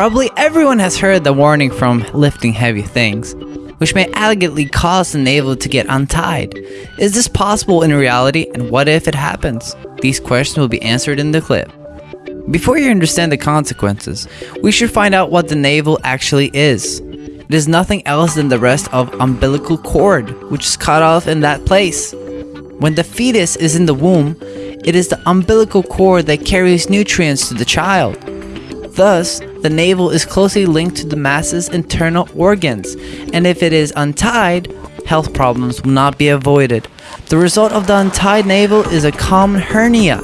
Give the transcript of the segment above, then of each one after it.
Probably everyone has heard the warning from lifting heavy things, which may elegantly cause the navel to get untied. Is this possible in reality and what if it happens? These questions will be answered in the clip. Before you understand the consequences, we should find out what the navel actually is. It is nothing else than the rest of umbilical cord, which is cut off in that place. When the fetus is in the womb, it is the umbilical cord that carries nutrients to the child. Thus, the navel is closely linked to the mass's internal organs, and if it is untied, health problems will not be avoided. The result of the untied navel is a common hernia.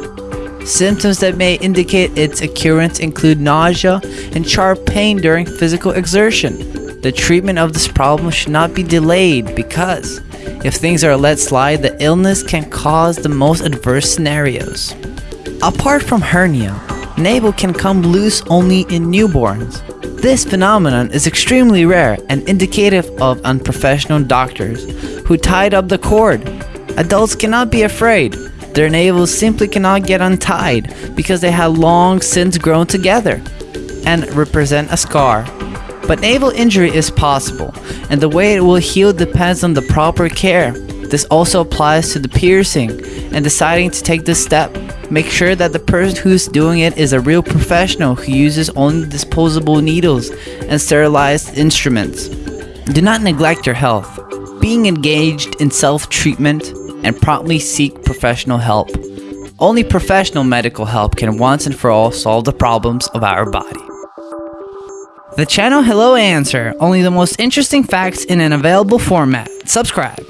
Symptoms that may indicate its occurrence include nausea and sharp pain during physical exertion. The treatment of this problem should not be delayed because if things are let slide, the illness can cause the most adverse scenarios. Apart from hernia, navel can come loose only in newborns. This phenomenon is extremely rare and indicative of unprofessional doctors who tied up the cord. Adults cannot be afraid. Their navels simply cannot get untied because they have long since grown together and represent a scar. But navel injury is possible, and the way it will heal depends on the proper care. This also applies to the piercing and deciding to take this step. Make sure that the person who's doing it is a real professional who uses only disposable needles and sterilized instruments. Do not neglect your health. Being engaged in self-treatment and promptly seek professional help. Only professional medical help can once and for all solve the problems of our body. The channel Hello Answer, only the most interesting facts in an available format. Subscribe.